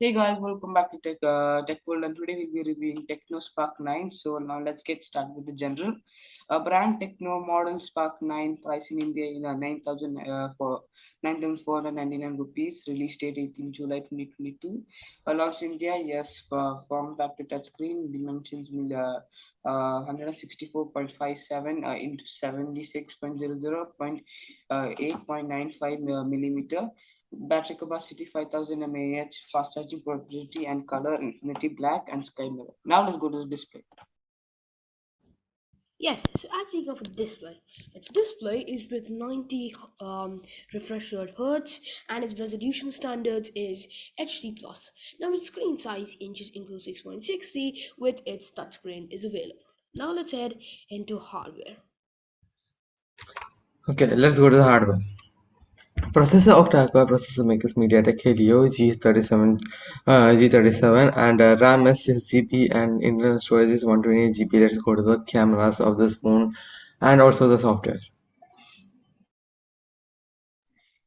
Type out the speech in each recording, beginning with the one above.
Hey guys, welcome back to Tech uh, Tech World, and today we'll be reviewing Tecno Spark 9. So now let's get started with the general. Uh, brand Tecno model Spark 9 price in India in uh, 9,000 uh, for 9,499 rupees. Release date 18 July 2022. Uh, launch India, yes. For form factor touchscreen dimensions will uh, uh, 164.57 uh, into 76.00 point uh, 8.95 millimeter battery capacity 5000 mAh, fast charging portability and color infinity black and sky mirror. Now let's go to the display. Yes, so as we go for display, its display is with 90 um, refresh rate hertz and its resolution standards is HD+. plus. Now its screen size inches into 6.60 with its touchscreen is available. Now let's head into hardware. Okay, let's go to the hardware. Processor octa-core processor makes MediaTek Helio G37 uh, G37 and uh, RAM is 6 GB and internal storage is 128 GB. Let's go to the cameras of this phone and also the software.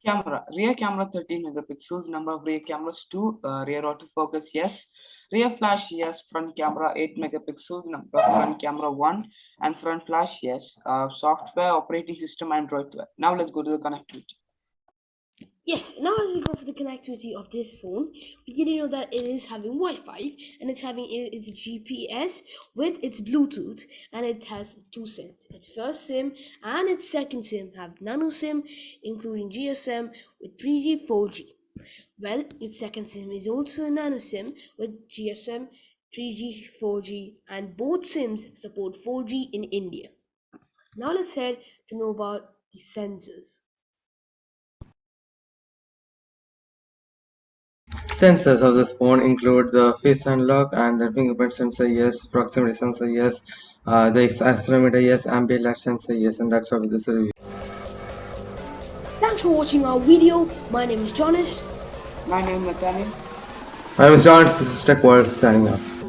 Camera rear camera 13 megapixels. Number of rear cameras 2. Uh, rear autofocus yes. Rear flash yes. Front camera 8 megapixels. Number of front camera 1 and front flash yes. Uh, software operating system Android 12. Now let's go to the connectivity. Yes, now as we go for the connectivity of this phone, we get to know that it is having Wi-Fi and it's having its GPS with its Bluetooth and it has two SIMs. Its first SIM and its second SIM have nano SIM including GSM with 3G, 4G. Well, its second SIM is also a nano SIM with GSM, 3G, 4G and both SIMs support 4G in India. Now let's head to know about the sensors. Sensors of this phone include the face unlock and the fingerprint sensor, yes, proximity sensor, yes, uh, the accelerometer, yes, ambient light sensor, yes, and that's all with this review. Thanks for watching our video. My name is Jonas. My name is Nathaniel. My name is John. This is Tech World signing off.